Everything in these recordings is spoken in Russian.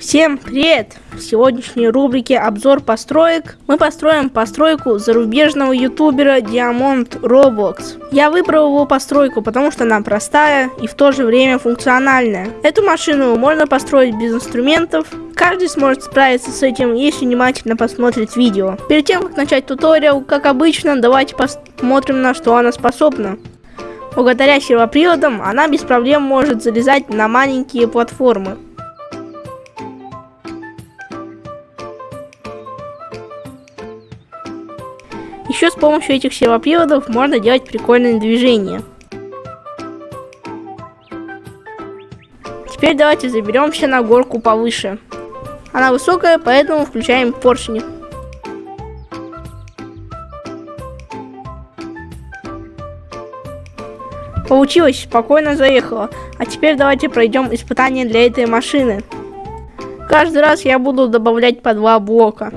Всем привет! В сегодняшней рубрике обзор построек мы построим постройку зарубежного ютубера Diamond Roblox. Я выбрал его постройку, потому что она простая и в то же время функциональная. Эту машину можно построить без инструментов. Каждый сможет справиться с этим, если внимательно посмотрит видео. Перед тем, как начать туториал, как обычно, давайте посмотрим на что она способна. Благодаря сервоприводам она без проблем может залезать на маленькие платформы. Еще с помощью этих сервоприводов можно делать прикольные движения. Теперь давайте заберемся на горку повыше. Она высокая, поэтому включаем поршни. Получилось, спокойно заехала. А теперь давайте пройдем испытание для этой машины. Каждый раз я буду добавлять по два блока.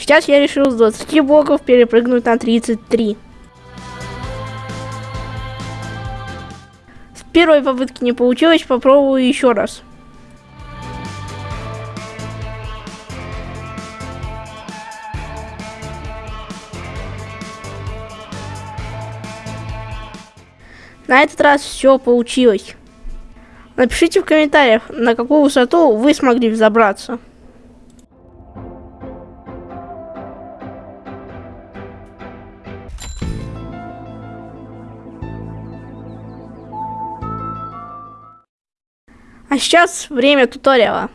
Сейчас я решил с 20 блоков перепрыгнуть на 33. С первой попытки не получилось, попробую еще раз. На этот раз все получилось. Напишите в комментариях, на какую высоту вы смогли взобраться. А сейчас время туториала.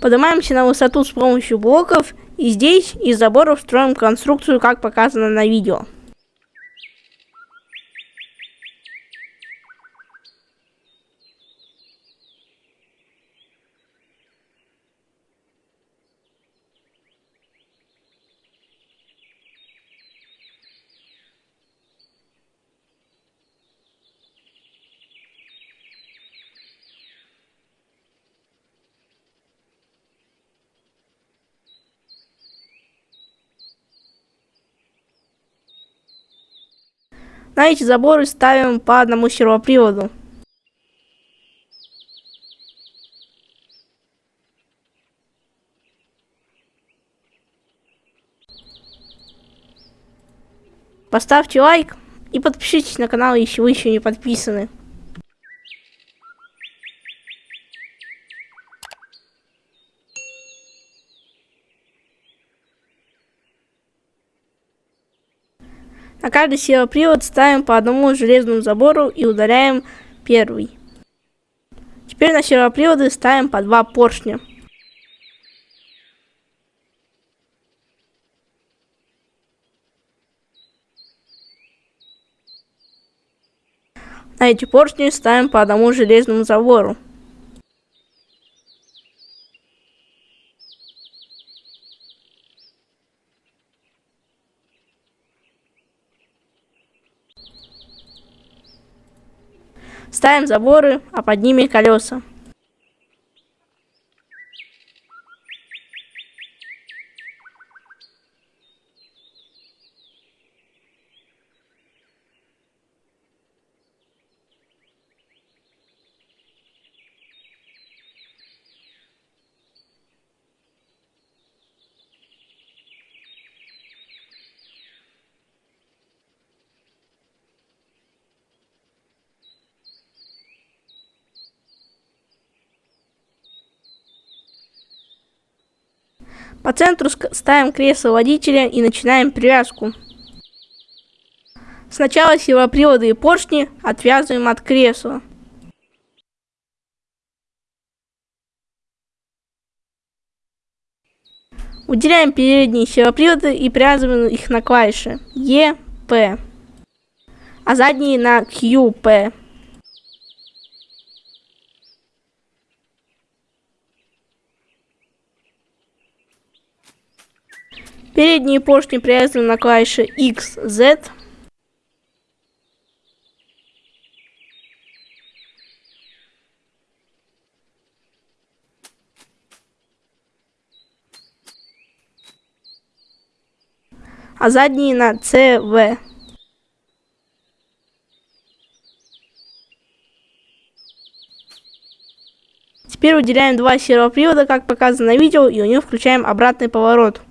Поднимаемся на высоту с помощью блоков и здесь из заборов строим конструкцию, как показано на видео. На эти заборы ставим по одному сервоприводу. Поставьте лайк и подпишитесь на канал, если вы еще не подписаны. На каждый сервопривод ставим по одному железному забору и удаляем первый. Теперь на сервоприводы ставим по два поршня. На эти поршни ставим по одному железному забору. Ставим заборы, а под ними колеса. По центру ставим кресло водителя и начинаем привязку. Сначала сервоприводы и поршни отвязываем от кресла. Уделяем передние сервоприводы и привязываем их на клавиши E, P, а задние на Q, P. Передние поршни привязаны на клавиши X, Z. а задние на CV. Теперь выделяем два сервопривода, как показано на видео, и у него включаем обратный поворот.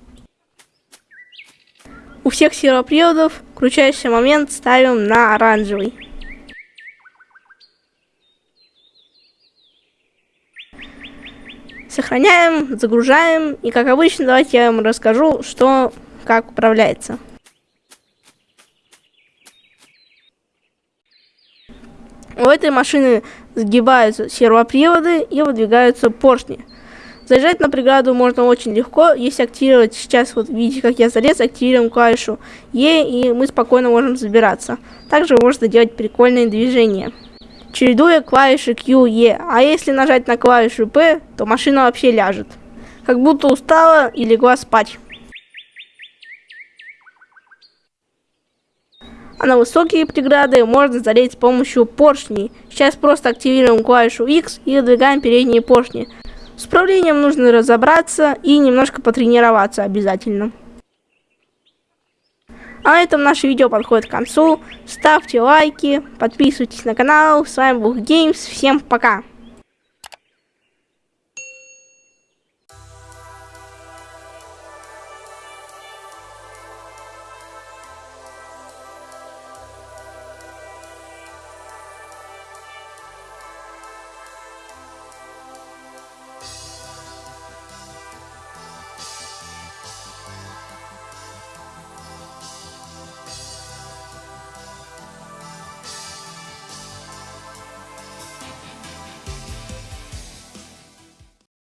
У всех сервоприводов включающий момент ставим на оранжевый. Сохраняем, загружаем. И как обычно, давайте я вам расскажу, что как управляется. У этой машины сгибаются сервоприводы и выдвигаются поршни. Заезжать на преграду можно очень легко, если активировать, сейчас вот видите, как я залез, активируем клавишу E, и мы спокойно можем забираться. Также можно делать прикольные движения, чередуя клавиши Q, E, а если нажать на клавишу P, то машина вообще ляжет. Как будто устала и легла спать. А на высокие преграды можно залезть с помощью поршней. Сейчас просто активируем клавишу X и выдвигаем передние поршни. С управлением нужно разобраться и немножко потренироваться обязательно. А на этом наше видео подходит к концу. Ставьте лайки, подписывайтесь на канал. С вами был Геймс. Всем пока!